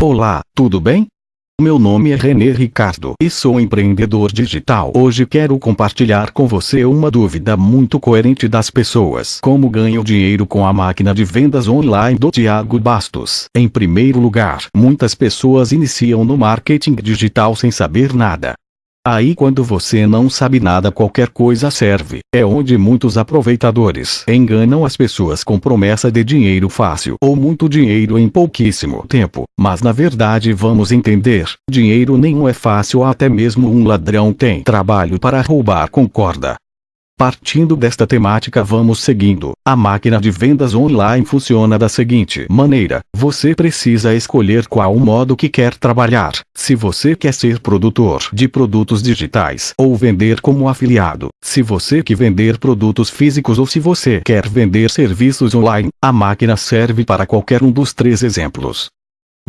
Olá, tudo bem? Meu nome é René Ricardo e sou empreendedor digital. Hoje quero compartilhar com você uma dúvida muito coerente das pessoas. Como ganho dinheiro com a máquina de vendas online do Tiago Bastos? Em primeiro lugar, muitas pessoas iniciam no marketing digital sem saber nada. Aí quando você não sabe nada qualquer coisa serve. É onde muitos aproveitadores enganam as pessoas com promessa de dinheiro fácil ou muito dinheiro em pouquíssimo tempo. Mas na verdade vamos entender, dinheiro nenhum é fácil até mesmo um ladrão tem trabalho para roubar concorda. Partindo desta temática vamos seguindo. A máquina de vendas online funciona da seguinte maneira. Você precisa escolher qual modo que quer trabalhar. Se você quer ser produtor de produtos digitais ou vender como afiliado. Se você quer vender produtos físicos ou se você quer vender serviços online. A máquina serve para qualquer um dos três exemplos.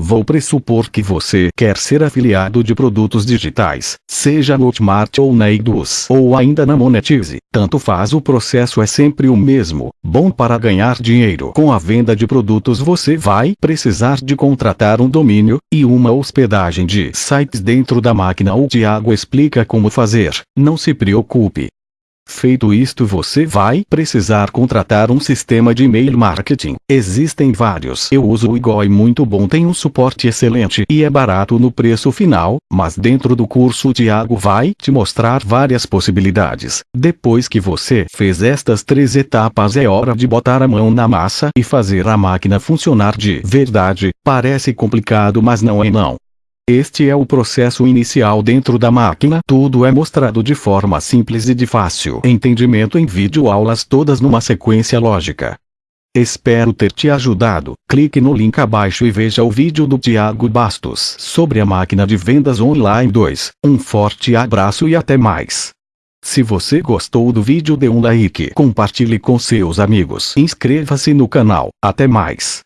Vou pressupor que você quer ser afiliado de produtos digitais, seja no Hotmart ou na Eduz ou ainda na Monetize. Tanto faz o processo é sempre o mesmo. Bom para ganhar dinheiro com a venda de produtos você vai precisar de contratar um domínio e uma hospedagem de sites dentro da máquina. O Tiago explica como fazer. Não se preocupe, Feito isto você vai precisar contratar um sistema de e-mail marketing. Existem vários. Eu uso o Igor e muito bom tem um suporte excelente e é barato no preço final, mas dentro do curso o Thiago vai te mostrar várias possibilidades. Depois que você fez estas três etapas é hora de botar a mão na massa e fazer a máquina funcionar de verdade. Parece complicado mas não é não. Este é o processo inicial dentro da máquina. Tudo é mostrado de forma simples e de fácil entendimento em vídeo aulas todas numa sequência lógica. Espero ter te ajudado. Clique no link abaixo e veja o vídeo do Tiago Bastos sobre a máquina de vendas online 2. Um forte abraço e até mais. Se você gostou do vídeo dê um like, compartilhe com seus amigos. Inscreva-se no canal. Até mais.